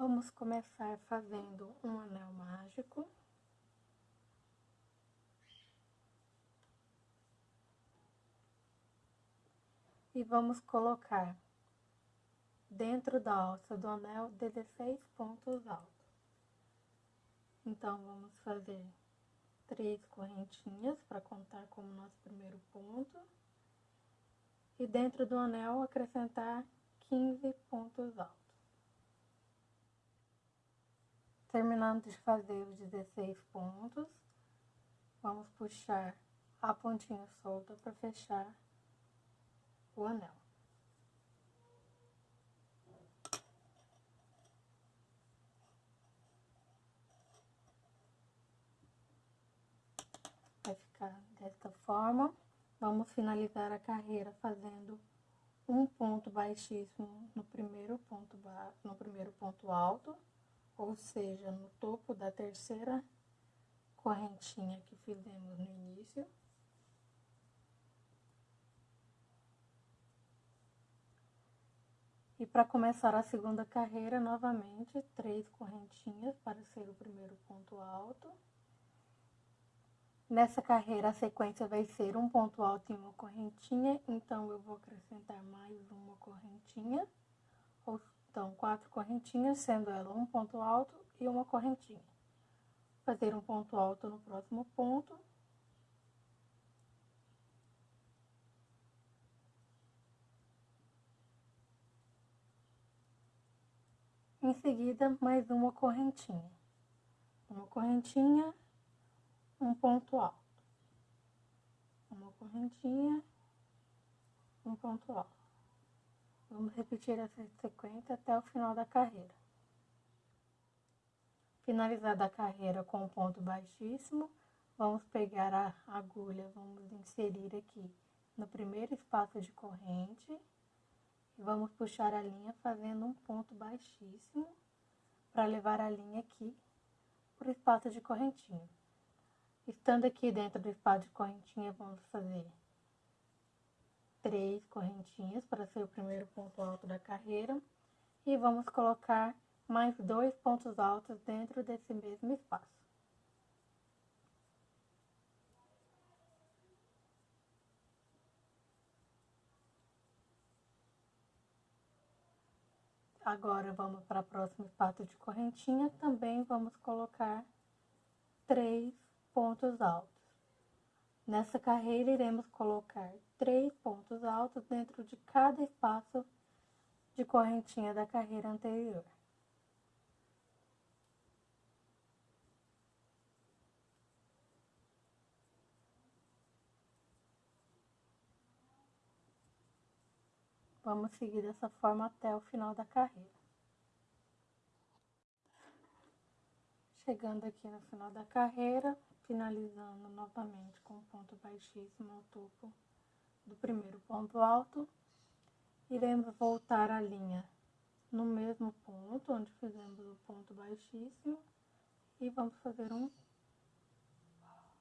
Vamos começar fazendo um anel mágico. E vamos colocar dentro da alça do anel 16 pontos altos. Então, vamos fazer três correntinhas para contar como nosso primeiro ponto. E dentro do anel acrescentar 15 pontos altos. Terminando de fazer os 16 pontos, vamos puxar a pontinha solta para fechar o anel. Vai ficar desta forma. Vamos finalizar a carreira fazendo um ponto baixíssimo no primeiro ponto, no primeiro ponto alto ou seja, no topo da terceira correntinha que fizemos no início. E para começar a segunda carreira, novamente, três correntinhas para ser o primeiro ponto alto. Nessa carreira, a sequência vai ser um ponto alto e uma correntinha, então eu vou acrescentar mais uma correntinha, ou então, quatro correntinhas, sendo ela um ponto alto e uma correntinha. Fazer um ponto alto no próximo ponto. Em seguida, mais uma correntinha. Uma correntinha, um ponto alto. Uma correntinha, um ponto alto. Vamos repetir essa sequência até o final da carreira. Finalizada a carreira com um ponto baixíssimo, vamos pegar a agulha, vamos inserir aqui no primeiro espaço de corrente e vamos puxar a linha fazendo um ponto baixíssimo para levar a linha aqui para o espaço de correntinha. Estando aqui dentro do espaço de correntinha, vamos fazer três correntinhas para ser o primeiro ponto alto da carreira. E vamos colocar mais dois pontos altos dentro desse mesmo espaço. Agora, vamos para o próximo espaço de correntinha, também vamos colocar três pontos altos. Nessa carreira, iremos colocar altos dentro de cada espaço de correntinha da carreira anterior. Vamos seguir dessa forma até o final da carreira. Chegando aqui no final da carreira, finalizando novamente com ponto baixíssimo ao topo do primeiro ponto alto, iremos voltar a linha no mesmo ponto, onde fizemos o ponto baixíssimo, e vamos fazer um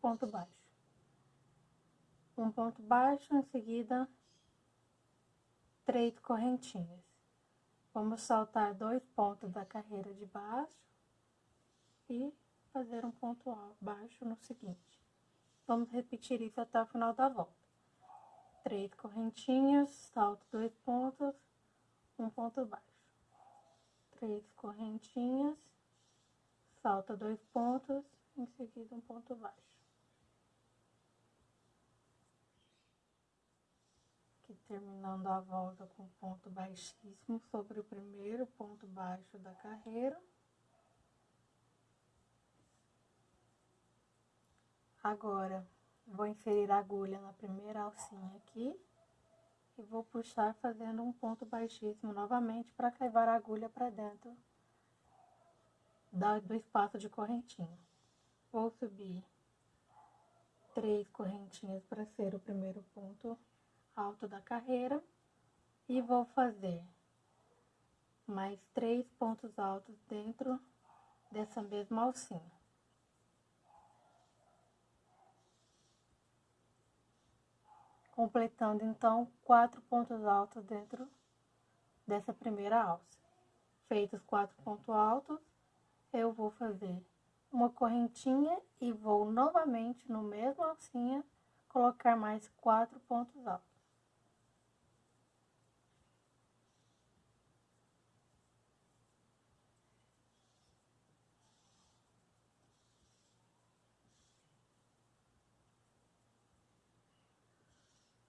ponto baixo. Um ponto baixo, em seguida, três correntinhas. Vamos saltar dois pontos da carreira de baixo e fazer um ponto baixo no seguinte. Vamos repetir isso até o final da volta três correntinhas, salto dois pontos, um ponto baixo. Três correntinhas, salta dois pontos, em seguida um ponto baixo. Aqui terminando a volta com ponto baixíssimo sobre o primeiro ponto baixo da carreira. Agora, Vou inserir a agulha na primeira alcinha aqui. E vou puxar fazendo um ponto baixíssimo novamente para caivar a agulha para dentro do espaço de correntinha. Vou subir três correntinhas para ser o primeiro ponto alto da carreira. E vou fazer mais três pontos altos dentro dessa mesma alcinha. Completando então quatro pontos altos dentro dessa primeira alça. Feitos quatro pontos altos, eu vou fazer uma correntinha e vou novamente no mesmo alcinha colocar mais quatro pontos altos.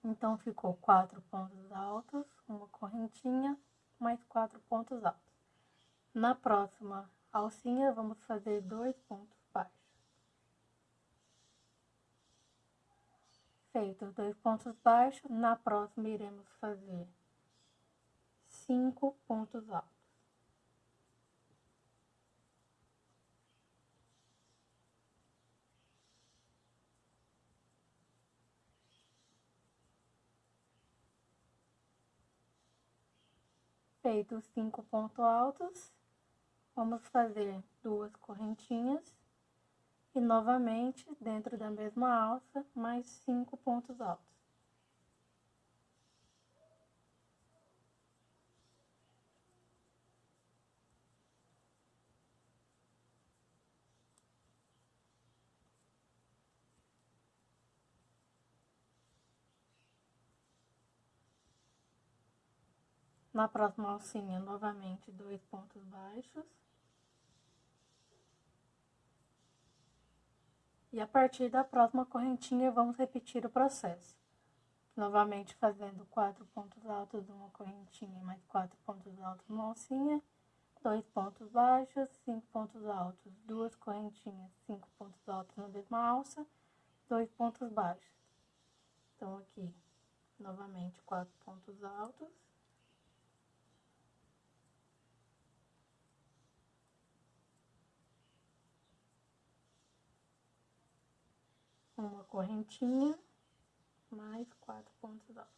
Então, ficou quatro pontos altos, uma correntinha, mais quatro pontos altos. Na próxima alcinha, vamos fazer dois pontos baixos. Feitos dois pontos baixos, na próxima iremos fazer cinco pontos altos. Feitos cinco pontos altos, vamos fazer duas correntinhas e novamente dentro da mesma alça, mais cinco pontos altos. Na próxima alcinha, novamente, dois pontos baixos. E a partir da próxima correntinha, vamos repetir o processo. Novamente, fazendo quatro pontos altos numa correntinha, mais quatro pontos altos numa alcinha, dois pontos baixos, cinco pontos altos, duas correntinhas, cinco pontos altos na mesma alça, dois pontos baixos. Então, aqui, novamente, quatro pontos altos. Uma correntinha, mais quatro pontos altos.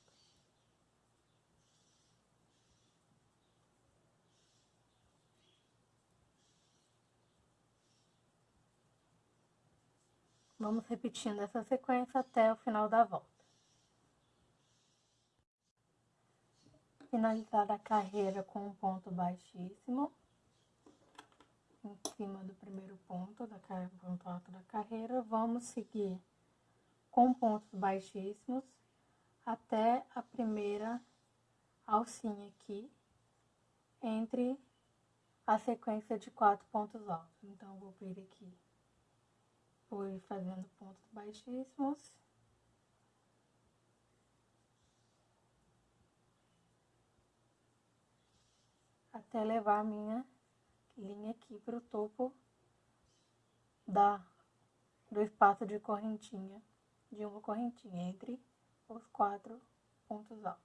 Vamos repetindo essa sequência até o final da volta. Finalizar a carreira com um ponto baixíssimo em cima do primeiro ponto, da ponto alto da carreira, vamos seguir com pontos baixíssimos até a primeira alcinha aqui, entre a sequência de quatro pontos altos. Então, vou vir aqui, ir fazendo pontos baixíssimos. Até levar a minha linha aqui para o topo da, do espaço de correntinha, de uma correntinha entre os quatro pontos altos.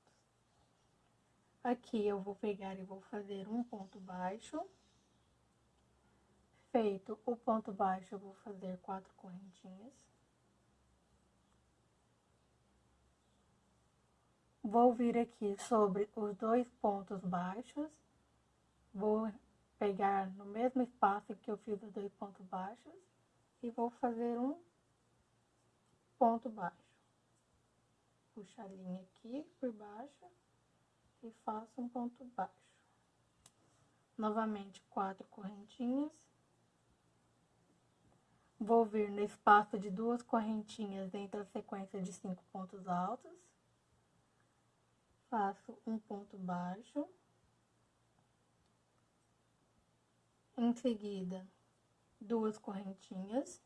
Aqui eu vou pegar e vou fazer um ponto baixo. Feito o ponto baixo, eu vou fazer quatro correntinhas. Vou vir aqui sobre os dois pontos baixos, vou pegar no mesmo espaço que eu fiz os dois pontos baixos e vou fazer um ponto baixo. Puxo a linha aqui por baixo e faço um ponto baixo. Novamente, quatro correntinhas. Vou vir no espaço de duas correntinhas entre a sequência de cinco pontos altos. Faço um ponto baixo. Em seguida, duas correntinhas.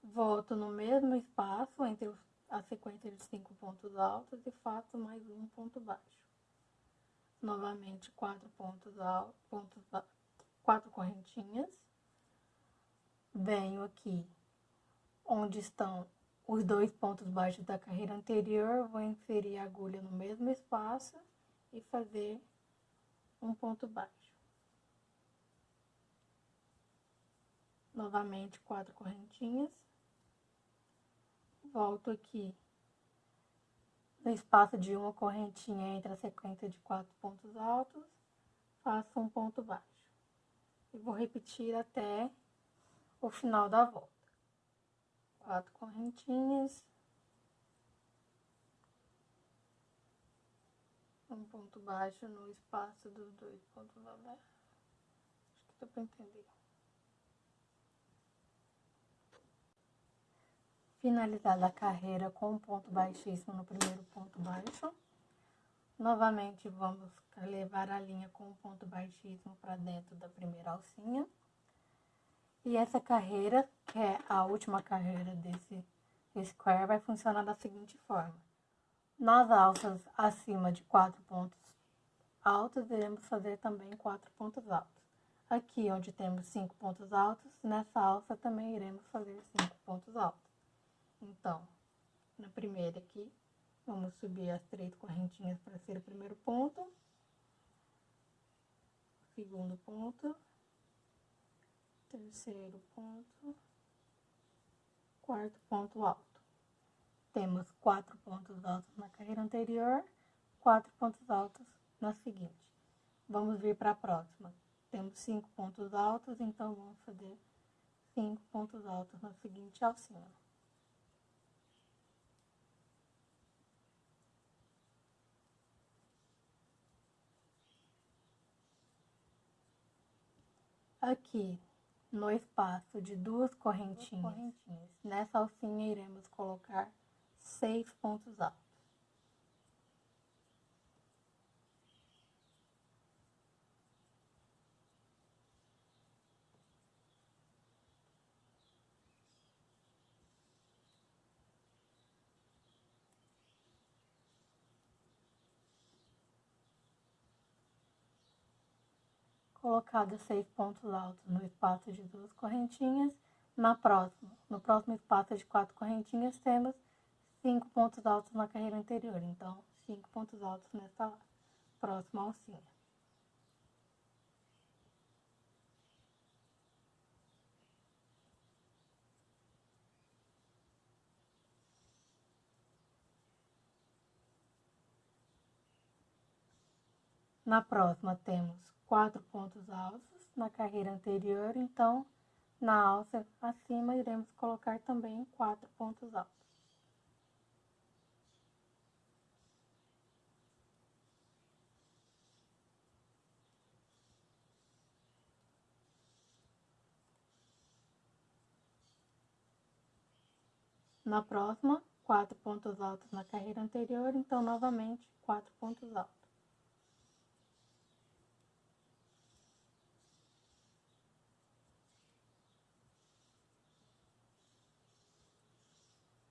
Volto no mesmo espaço entre a sequência de cinco pontos altos e faço mais um ponto baixo. Novamente, quatro pontos altos, pontos quatro correntinhas. Venho aqui onde estão os dois pontos baixos da carreira anterior, vou inserir a agulha no mesmo espaço e fazer um ponto baixo. Novamente quatro correntinhas. Volto aqui no espaço de uma correntinha entre a sequência de quatro pontos altos, faço um ponto baixo. E vou repetir até o final da volta. Quatro correntinhas. Um ponto baixo no espaço dos dois pontos abertos. deu para entender. Finalizada a carreira com um ponto baixíssimo no primeiro ponto baixo. Novamente, vamos levar a linha com um ponto baixíssimo para dentro da primeira alcinha. E essa carreira, que é a última carreira desse square, vai funcionar da seguinte forma. Nas alças acima de quatro pontos altos, iremos fazer também quatro pontos altos. Aqui onde temos cinco pontos altos, nessa alça também iremos fazer cinco pontos altos. Então, na primeira aqui, vamos subir as três correntinhas para ser o primeiro ponto. Segundo ponto. Terceiro ponto. Quarto ponto alto. Temos quatro pontos altos na carreira anterior, quatro pontos altos na seguinte. Vamos vir para a próxima. Temos cinco pontos altos, então vamos fazer cinco pontos altos na seguinte alcinha. Aqui, no espaço de duas correntinhas, correntinhas, nessa alcinha iremos colocar seis pontos altos. Colocados seis pontos altos no espaço de duas correntinhas. Na próxima, no próximo espaço de quatro correntinhas, temos cinco pontos altos na carreira anterior. Então, cinco pontos altos nessa próxima alcinha. Na próxima, temos quatro pontos altos na carreira anterior, então, na alça acima, iremos colocar também quatro pontos altos. Na próxima, quatro pontos altos na carreira anterior, então, novamente, quatro pontos altos.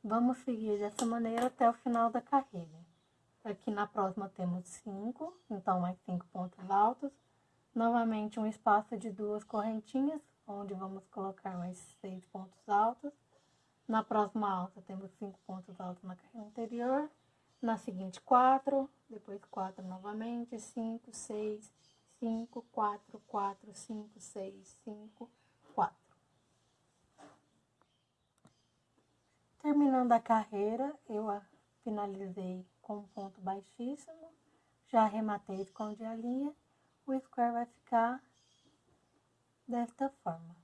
Vamos seguir dessa maneira até o final da carreira. Aqui na próxima temos cinco, então mais cinco pontos altos. Novamente um espaço de duas correntinhas, onde vamos colocar mais seis pontos altos. Na próxima alça temos cinco pontos altos na carreira anterior. Na seguinte, quatro, depois quatro novamente, cinco, seis, cinco, quatro, quatro, cinco, seis, cinco, quatro. Terminando a carreira, eu a finalizei com um ponto baixíssimo, já arrematei, escondi a linha, o square vai ficar desta forma.